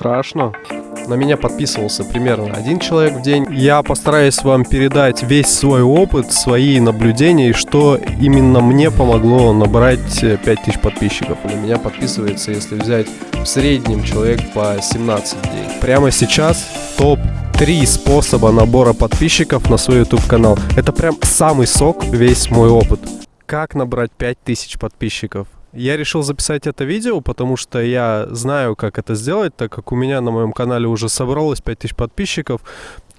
Страшно. На меня подписывался примерно один человек в день. Я постараюсь вам передать весь свой опыт, свои наблюдения, и что именно мне помогло набрать 5000 подписчиков. На меня подписывается, если взять в среднем человек по 17 в день. Прямо сейчас топ три способа набора подписчиков на свой YouTube канал. Это прям самый сок, весь мой опыт. Как набрать 5000 подписчиков? Я решил записать это видео, потому что я знаю, как это сделать, так как у меня на моем канале уже собралось 5000 подписчиков.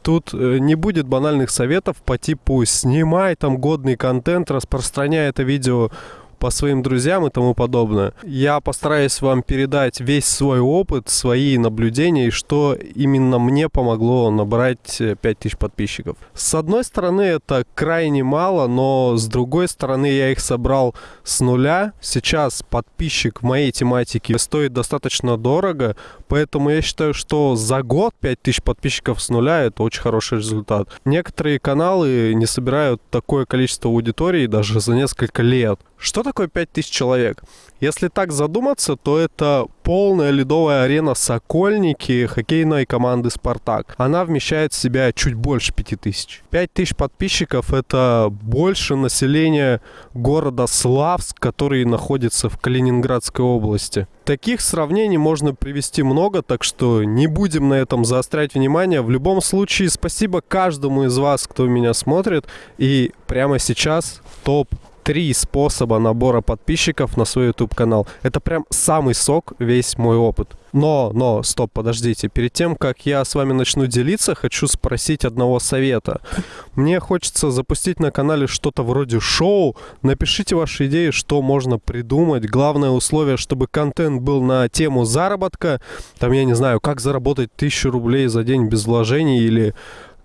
Тут э, не будет банальных советов по типу «снимай там годный контент, распространяй это видео по своим друзьям и тому подобное. Я постараюсь вам передать весь свой опыт, свои наблюдения и что именно мне помогло набрать 5000 подписчиков. С одной стороны это крайне мало, но с другой стороны я их собрал с нуля. Сейчас подписчик моей тематике стоит достаточно дорого, поэтому я считаю, что за год 5000 подписчиков с нуля это очень хороший результат. Некоторые каналы не собирают такое количество аудитории даже за несколько лет. Что такое 5000 человек? Если так задуматься, то это полная ледовая арена Сокольники хоккейной команды «Спартак». Она вмещает в себя чуть больше 5000. 5000 подписчиков – это больше населения города Славск, который находится в Калининградской области. Таких сравнений можно привести много, так что не будем на этом заострять внимание. В любом случае, спасибо каждому из вас, кто меня смотрит. И прямо сейчас топ три способа набора подписчиков на свой YouTube канал. Это прям самый сок, весь мой опыт. Но, но, стоп, подождите. Перед тем, как я с вами начну делиться, хочу спросить одного совета. Мне хочется запустить на канале что-то вроде шоу. Напишите ваши идеи, что можно придумать. Главное условие, чтобы контент был на тему заработка. Там, я не знаю, как заработать тысячу рублей за день без вложений или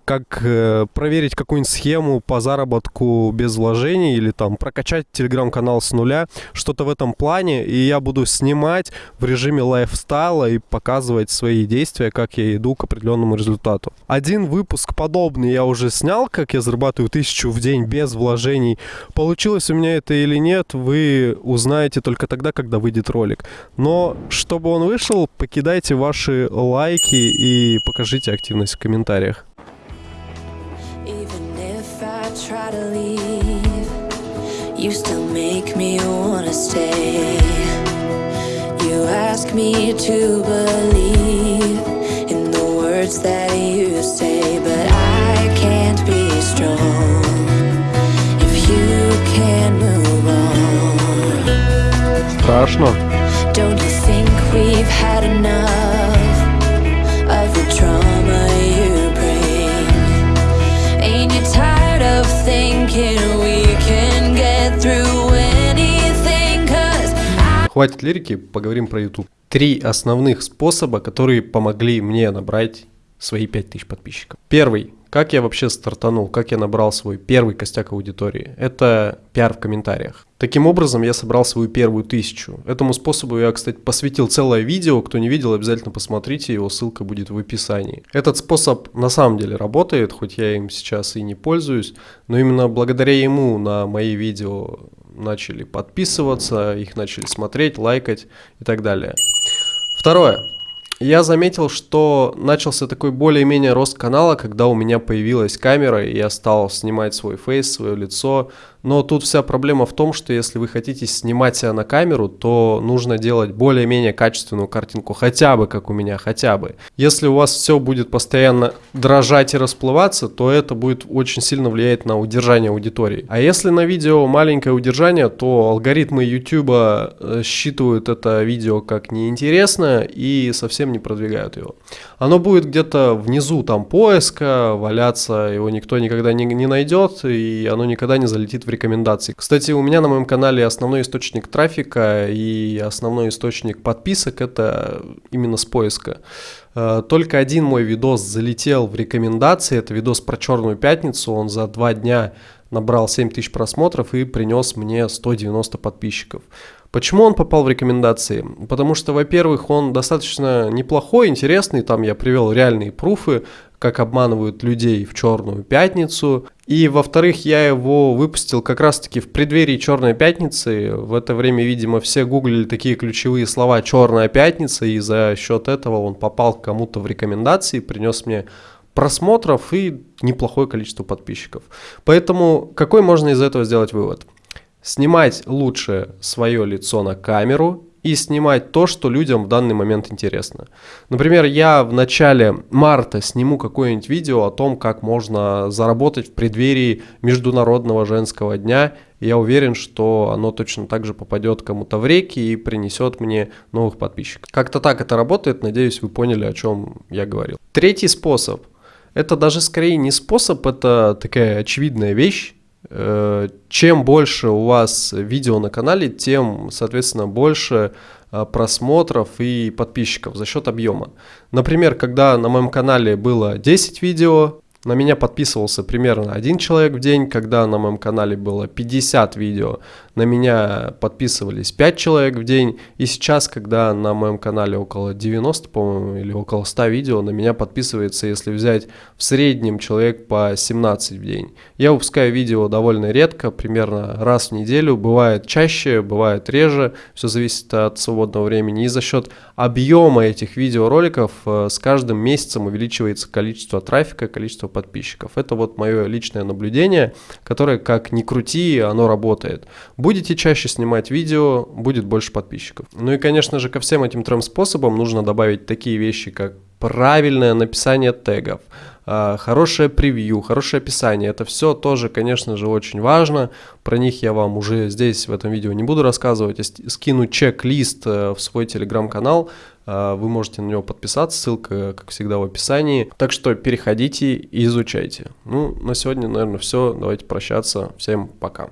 как э, проверить какую-нибудь схему по заработку без вложений или там прокачать телеграм-канал с нуля, что-то в этом плане, и я буду снимать в режиме лайфстайла и показывать свои действия, как я иду к определенному результату. Один выпуск подобный я уже снял, как я зарабатываю тысячу в день без вложений. Получилось у меня это или нет, вы узнаете только тогда, когда выйдет ролик. Но чтобы он вышел, покидайте ваши лайки и покажите активность в комментариях. try to leave, you still make me wanna stay. You ask me to believe in the words that you say, but I can't be strong if you can't move on. Страшно. Don't you think we've had enough Хватит лирики, поговорим про YouTube. Три основных способа, которые помогли мне набрать свои 5000 подписчиков. Первый как я вообще стартанул, как я набрал свой первый костяк аудитории? Это пиар в комментариях. Таким образом, я собрал свою первую тысячу. Этому способу я, кстати, посвятил целое видео. Кто не видел, обязательно посмотрите, его ссылка будет в описании. Этот способ на самом деле работает, хоть я им сейчас и не пользуюсь, но именно благодаря ему на мои видео начали подписываться, их начали смотреть, лайкать и так далее. Второе я заметил, что начался такой более-менее рост канала, когда у меня появилась камера, и я стал снимать свой фейс, свое лицо, но тут вся проблема в том, что если вы хотите снимать себя на камеру, то нужно делать более-менее качественную картинку, хотя бы как у меня, хотя бы. Если у вас все будет постоянно дрожать и расплываться, то это будет очень сильно влиять на удержание аудитории. А если на видео маленькое удержание, то алгоритмы YouTube э, считывают это видео как неинтересное и совсем не продвигают его. Оно будет где-то внизу там поиска валяться, его никто никогда не, не найдет, и оно никогда не залетит в рекомендации. Кстати, у меня на моем канале основной источник трафика и основной источник подписок это именно с поиска. Э, только один мой видос залетел в рекомендации, это видос про Черную Пятницу, он за два дня набрал 7000 просмотров и принес мне 190 подписчиков. Почему он попал в рекомендации? Потому что, во-первых, он достаточно неплохой, интересный, там я привел реальные пруфы, как обманывают людей в Черную пятницу. И, во-вторых, я его выпустил как раз-таки в преддверии Черной пятницы. В это время, видимо, все гуглили такие ключевые слова «Черная пятница», и за счет этого он попал кому-то в рекомендации, принес мне просмотров и неплохое количество подписчиков. Поэтому какой можно из этого сделать вывод? Снимать лучше свое лицо на камеру и снимать то, что людям в данный момент интересно. Например, я в начале марта сниму какое-нибудь видео о том, как можно заработать в преддверии Международного женского дня. Я уверен, что оно точно так же попадет кому-то в реки и принесет мне новых подписчиков. Как-то так это работает, надеюсь, вы поняли, о чем я говорил. Третий способ. Это даже скорее не способ, это такая очевидная вещь. Э, чем больше у вас видео на канале, тем, соответственно, больше э, просмотров и подписчиков за счет объема. Например, когда на моем канале было 10 видео, на меня подписывался примерно один человек в день, когда на моем канале было 50 видео, на меня подписывались 5 человек в день, и сейчас, когда на моем канале около 90, по-моему, или около 100 видео, на меня подписывается, если взять в среднем человек по 17 в день. Я выпускаю видео довольно редко, примерно раз в неделю, бывает чаще, бывает реже, все зависит от свободного времени, и за счет объема этих видеороликов э, с каждым месяцем увеличивается количество трафика, количество подписчиков. Это вот мое личное наблюдение, которое, как ни крути, оно работает. Будете чаще снимать видео, будет больше подписчиков. Ну и, конечно же, ко всем этим трем способам нужно добавить такие вещи, как правильное написание тегов, а, хорошее превью, хорошее описание. Это все тоже, конечно же, очень важно. Про них я вам уже здесь в этом видео не буду рассказывать. Я скину чек-лист э, в свой телеграм-канал. А, вы можете на него подписаться, ссылка, как всегда, в описании. Так что переходите и изучайте. Ну, на сегодня, наверное, все. Давайте прощаться. Всем пока.